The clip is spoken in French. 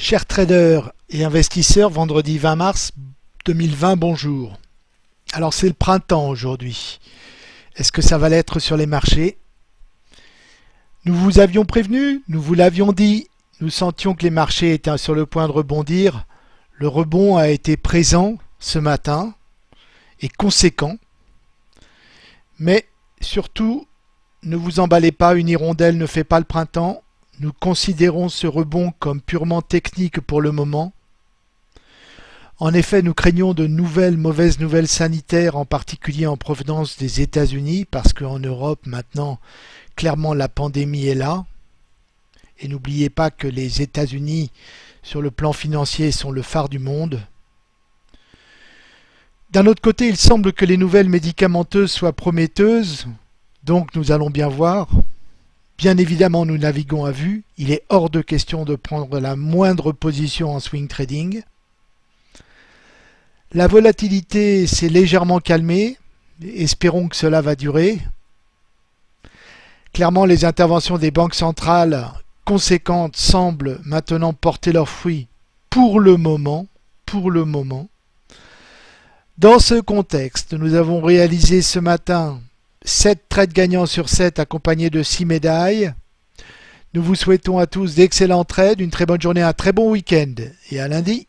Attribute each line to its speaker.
Speaker 1: Chers traders et investisseurs, vendredi 20 mars 2020, bonjour. Alors c'est le printemps aujourd'hui. Est-ce que ça va l'être sur les marchés? Nous vous avions prévenu, nous vous l'avions dit, nous sentions que les marchés étaient sur le point de rebondir. Le rebond a été présent ce matin et conséquent. Mais surtout, ne vous emballez pas, une hirondelle ne fait pas le printemps. Nous considérons ce rebond comme purement technique pour le moment. En effet, nous craignons de nouvelles mauvaises nouvelles sanitaires, en particulier en provenance des États-Unis, parce qu'en Europe, maintenant, clairement, la pandémie est là. Et n'oubliez pas que les États-Unis, sur le plan financier, sont le phare du monde. D'un autre côté, il semble que les nouvelles médicamenteuses soient prometteuses, donc nous allons bien voir. Bien évidemment, nous naviguons à vue. Il est hors de question de prendre la moindre position en swing trading. La volatilité s'est légèrement calmée. Espérons que cela va durer. Clairement, les interventions des banques centrales conséquentes semblent maintenant porter leurs fruits pour le moment. Pour le moment. Dans ce contexte, nous avons réalisé ce matin 7 trades gagnants sur 7 accompagnés de 6 médailles. Nous vous souhaitons à tous d'excellents trades, une très bonne journée, un très bon week-end et à lundi.